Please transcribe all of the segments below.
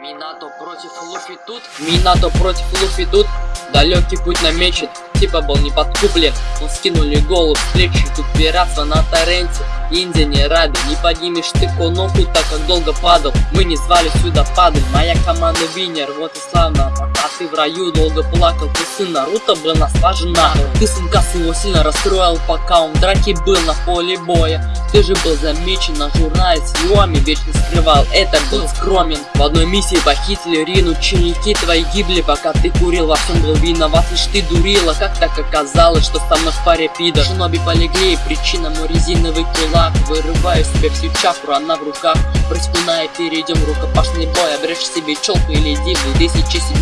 Минато против Луфи тут, Минато против Луфи тут, далекий путь намечен, типа был не подкуплен, но скинули голову с плечи, тут пиратство на торренте, Индия не рада, не поднимешь ты коноху, так как долго падал, мы не звали сюда падать, моя команда винер, вот и славно, пока ты в раю долго плакал, ты сын Наруто был на слажена, ты сынка своего сильно расстроил, пока он в драке был на поле боя, ты же был замечен на журнале с Юами, вечно скрывал, это был скромен, в одной миссии похитили Рин, ученики твои гибли, пока ты курил, во всем был виноват лишь ты дурила, как так оказалось, что со мной в паре пидор, шиноби полегли, причина мой резиновый кулак, вырываю себе всю чакру, она в руках, прыскуна и перейдем в рукопашный бой, обрежь себе челку или иди в 2007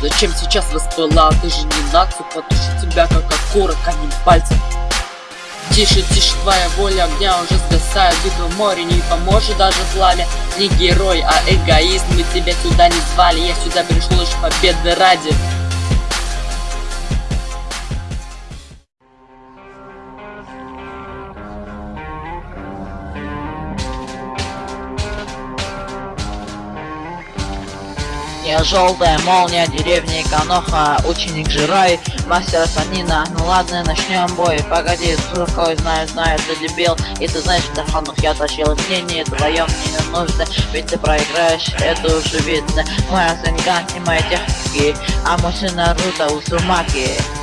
Зачем сейчас воспылал, ты же не нацию, потушу тебя как окурок, одним пальцем Тише, тише, твоя воля огня уже сгасает. Битва море не поможет даже пламя. Не герой, а эгоист. Мы тебя сюда не звали. Я сюда пришел лишь победы ради Я желтая молния, деревни Каноха, ученик Жирай, мастер Санина. Ну ладно, начнем бой. Погоди, какой знаю, знаю, ты дебил. И ты знаешь, что фанов я тащил мнение твоем не нужно, ведь ты проиграешь, это уже видно. Моя Сенга не мои техники, а мой сын Наруто Усумаки.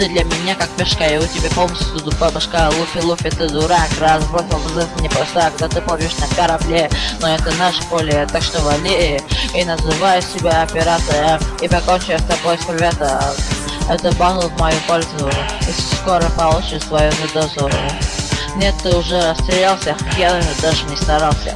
Ты для меня как пешка, и у тебя полностью тупая башка Луфи, Луфи, ты дурак, разбросил вызов не просто, когда ты плывешь на корабле Но это наше поле, так что вали И называй себя оператором И покончу с тобой с приветом. Это батл в мою пользу И скоро получишь свою дозу Нет, ты уже расстрелялся, я даже не старался